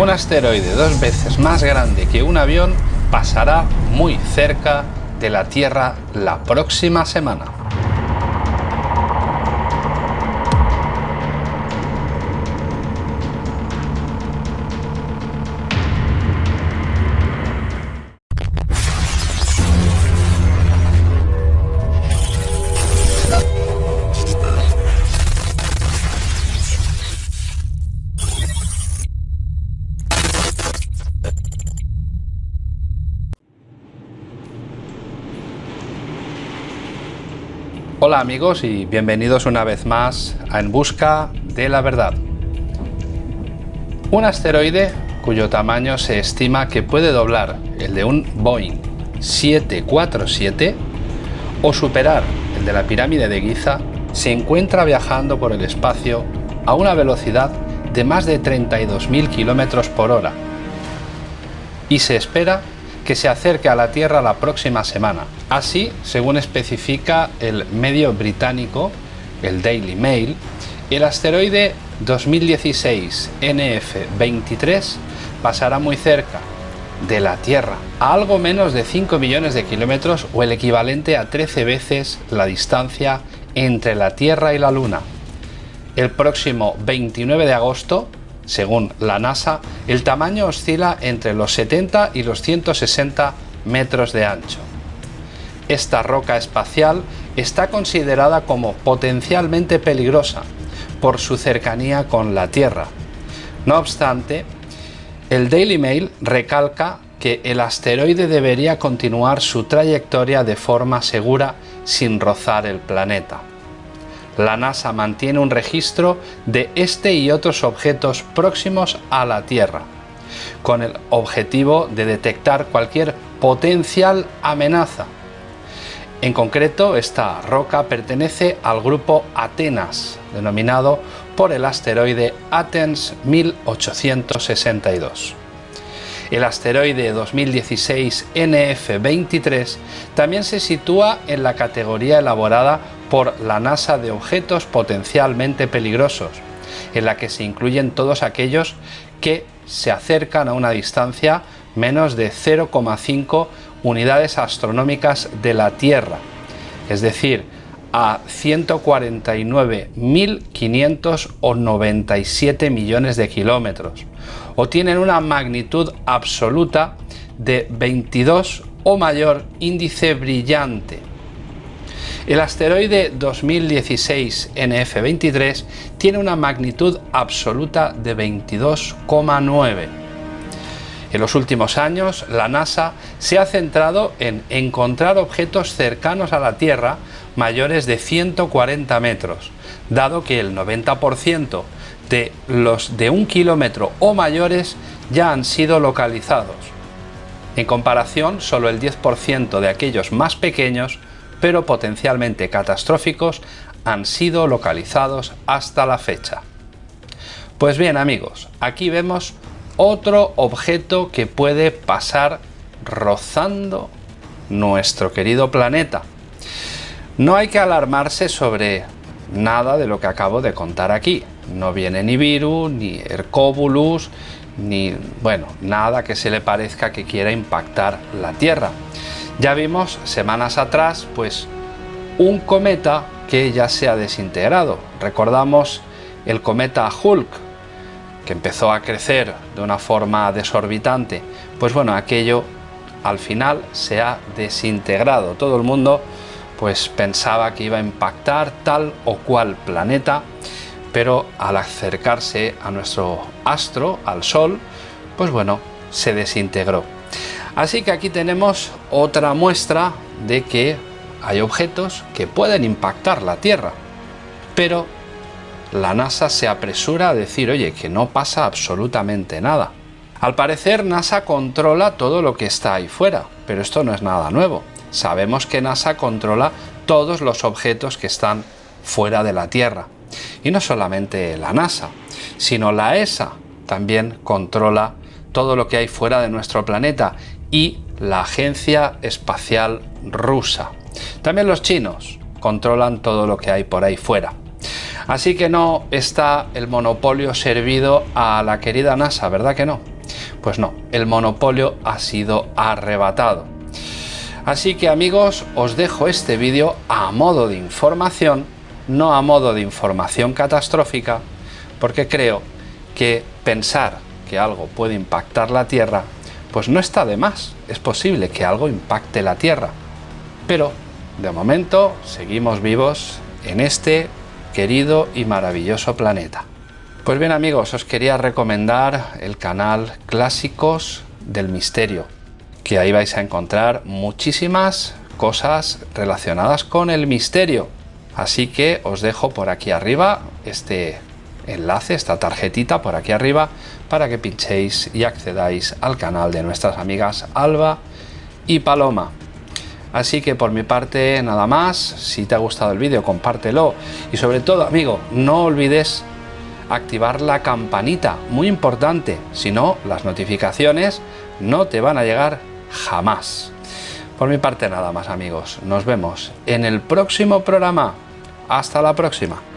Un asteroide dos veces más grande que un avión pasará muy cerca de la Tierra la próxima semana. Hola amigos y bienvenidos una vez más a En Busca de la Verdad. Un asteroide cuyo tamaño se estima que puede doblar el de un Boeing 747 o superar el de la pirámide de Giza se encuentra viajando por el espacio a una velocidad de más de 32.000 km por hora y se espera que se acerque a la Tierra la próxima semana. Así, según especifica el medio británico, el Daily Mail, el asteroide 2016 NF-23 pasará muy cerca de la Tierra, a algo menos de 5 millones de kilómetros o el equivalente a 13 veces la distancia entre la Tierra y la Luna. El próximo 29 de agosto según la NASA, el tamaño oscila entre los 70 y los 160 metros de ancho. Esta roca espacial está considerada como potencialmente peligrosa por su cercanía con la Tierra. No obstante, el Daily Mail recalca que el asteroide debería continuar su trayectoria de forma segura sin rozar el planeta la NASA mantiene un registro de este y otros objetos próximos a la Tierra, con el objetivo de detectar cualquier potencial amenaza. En concreto, esta roca pertenece al grupo Atenas, denominado por el asteroide Athens 1862. El asteroide 2016 NF-23 también se sitúa en la categoría elaborada por la NASA de objetos potencialmente peligrosos, en la que se incluyen todos aquellos que se acercan a una distancia menos de 0,5 unidades astronómicas de la Tierra, es decir, a 149.597 millones de kilómetros, o tienen una magnitud absoluta de 22 o mayor índice brillante. El asteroide 2016 NF23 tiene una magnitud absoluta de 22,9. En los últimos años, la NASA se ha centrado en encontrar objetos cercanos a la Tierra mayores de 140 metros, dado que el 90% de los de un kilómetro o mayores ya han sido localizados. En comparación, solo el 10% de aquellos más pequeños, pero potencialmente catastróficos, han sido localizados hasta la fecha. Pues bien amigos, aquí vemos otro objeto que puede pasar rozando nuestro querido planeta. No hay que alarmarse sobre nada de lo que acabo de contar aquí. No viene ni virus, ni Hercóbulus, ni, bueno, nada que se le parezca que quiera impactar la Tierra. Ya vimos semanas atrás, pues, un cometa que ya se ha desintegrado. Recordamos el cometa Hulk, que empezó a crecer de una forma desorbitante. Pues bueno, aquello al final se ha desintegrado. Todo el mundo pues pensaba que iba a impactar tal o cual planeta, pero al acercarse a nuestro astro, al Sol, pues bueno, se desintegró. Así que aquí tenemos otra muestra de que hay objetos que pueden impactar la Tierra, pero la NASA se apresura a decir, oye, que no pasa absolutamente nada. Al parecer NASA controla todo lo que está ahí fuera, pero esto no es nada nuevo. Sabemos que NASA controla todos los objetos que están fuera de la Tierra. Y no solamente la NASA, sino la ESA también controla todo lo que hay fuera de nuestro planeta y la Agencia Espacial Rusa. También los chinos controlan todo lo que hay por ahí fuera. Así que no está el monopolio servido a la querida NASA, ¿verdad que no? Pues no, el monopolio ha sido arrebatado. Así que amigos, os dejo este vídeo a modo de información, no a modo de información catastrófica, porque creo que pensar que algo puede impactar la Tierra, pues no está de más. Es posible que algo impacte la Tierra. Pero, de momento, seguimos vivos en este querido y maravilloso planeta. Pues bien amigos, os quería recomendar el canal Clásicos del Misterio, que ahí vais a encontrar muchísimas cosas relacionadas con el misterio. Así que os dejo por aquí arriba este enlace, esta tarjetita por aquí arriba, para que pinchéis y accedáis al canal de nuestras amigas Alba y Paloma. Así que por mi parte nada más, si te ha gustado el vídeo compártelo y sobre todo amigo, no olvides activar la campanita, muy importante, si no las notificaciones no te van a llegar jamás. Por mi parte nada más amigos, nos vemos en el próximo programa. Hasta la próxima.